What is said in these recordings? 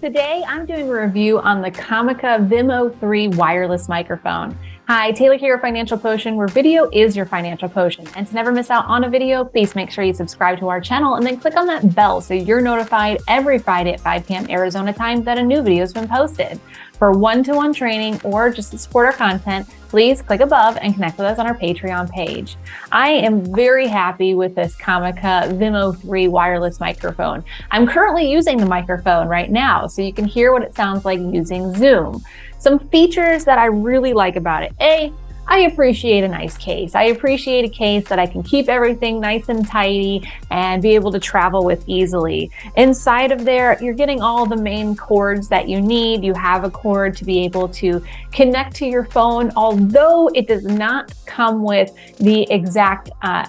Today, I'm doing a review on the Comica Vimo 3 wireless microphone. Hi, Taylor here, Financial Potion, where video is your financial potion. And to never miss out on a video, please make sure you subscribe to our channel and then click on that bell so you're notified every Friday at 5 p.m. Arizona time that a new video has been posted. For one-to-one -one training or just to support our content, please click above and connect with us on our Patreon page. I am very happy with this Comica Vimo 3 wireless microphone. I'm currently using the microphone right now, so you can hear what it sounds like using Zoom. Some features that I really like about it. A, I appreciate a nice case. I appreciate a case that I can keep everything nice and tidy and be able to travel with easily. Inside of there, you're getting all the main cords that you need. You have a cord to be able to connect to your phone, although it does not come with the exact uh,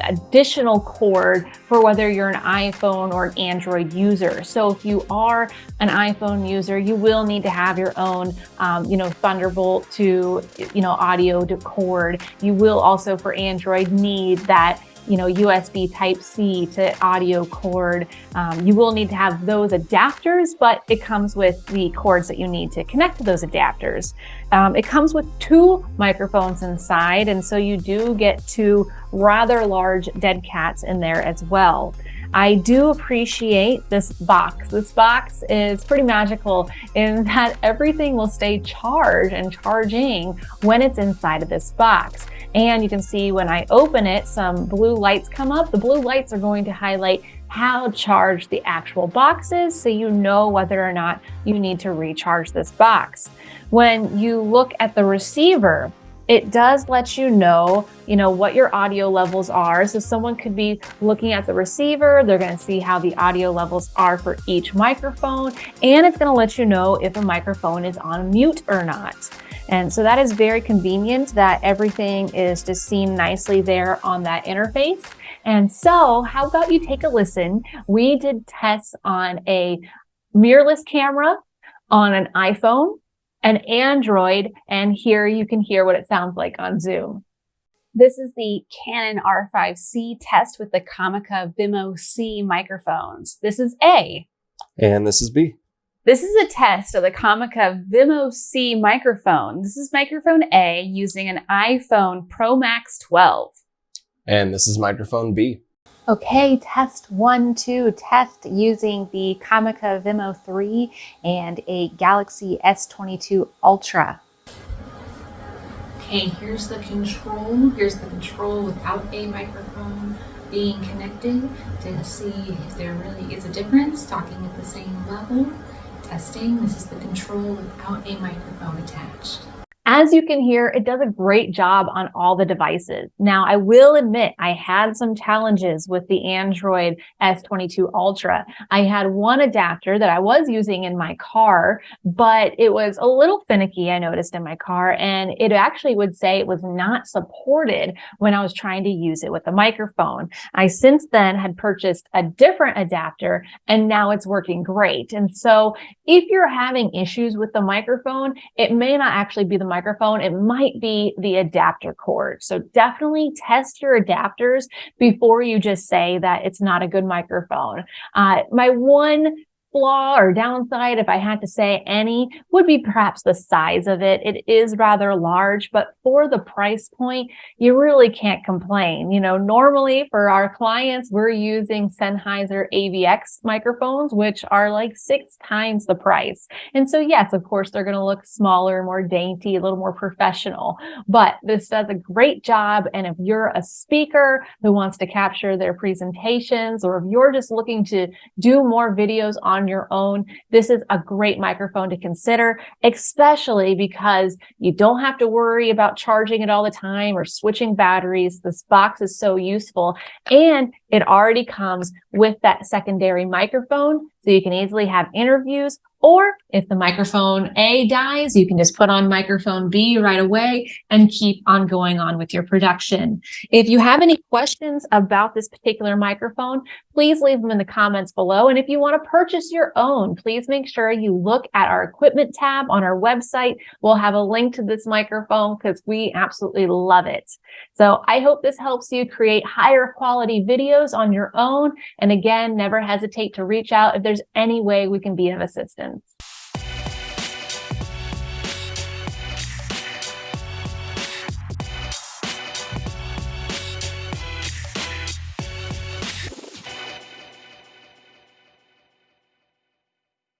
additional cord for whether you're an iPhone or an Android user. So if you are an iPhone user, you will need to have your own, um, you know, Thunderbolt to, you know, audio to cord. You will also for Android need that you know, USB type C to audio cord. Um, you will need to have those adapters, but it comes with the cords that you need to connect to those adapters. Um, it comes with two microphones inside, and so you do get two rather large dead cats in there as well. I do appreciate this box. This box is pretty magical in that everything will stay charged and charging when it's inside of this box. And you can see when I open it, some blue lights come up. The blue lights are going to highlight how charged the actual box is so you know whether or not you need to recharge this box. When you look at the receiver, it does let you know, you know, what your audio levels are. So someone could be looking at the receiver, they're gonna see how the audio levels are for each microphone, and it's gonna let you know if a microphone is on mute or not. And so that is very convenient that everything is just seen nicely there on that interface. And so how about you take a listen? We did tests on a mirrorless camera on an iPhone, an Android, and here you can hear what it sounds like on Zoom. This is the Canon R5C test with the Comica Vimo C microphones. This is A. And this is B. This is a test of the Comica Vimo C microphone. This is microphone A using an iPhone Pro Max 12. And this is microphone B. Okay, test one, two, test using the Comica Vimo 3 and a Galaxy S22 Ultra. Okay, here's the control. Here's the control without a microphone being connected to see if there really is a difference, talking at the same level testing. This is the control without a microphone attached. As you can hear, it does a great job on all the devices. Now, I will admit I had some challenges with the Android S22 Ultra. I had one adapter that I was using in my car, but it was a little finicky, I noticed in my car, and it actually would say it was not supported when I was trying to use it with a microphone. I since then had purchased a different adapter, and now it's working great. And so if you're having issues with the microphone, it may not actually be the microphone microphone, it might be the adapter cord. So definitely test your adapters before you just say that it's not a good microphone. Uh, my one flaw or downside, if I had to say any, would be perhaps the size of it. It is rather large, but for the price point, you really can't complain. You know, normally for our clients, we're using Sennheiser AVX microphones, which are like six times the price. And so yes, of course, they're going to look smaller, more dainty, a little more professional, but this does a great job. And if you're a speaker who wants to capture their presentations, or if you're just looking to do more videos on on your own, this is a great microphone to consider, especially because you don't have to worry about charging it all the time or switching batteries. This box is so useful and it already comes with that secondary microphone. So you can easily have interviews or if the microphone A dies, you can just put on microphone B right away and keep on going on with your production. If you have any questions about this particular microphone, please leave them in the comments below. And if you want to purchase your own, please make sure you look at our equipment tab on our website. We'll have a link to this microphone because we absolutely love it. So I hope this helps you create higher quality videos on your own. And again, never hesitate to reach out if there's any way we can be of assistance questions.